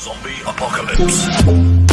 Zombie Apocalypse.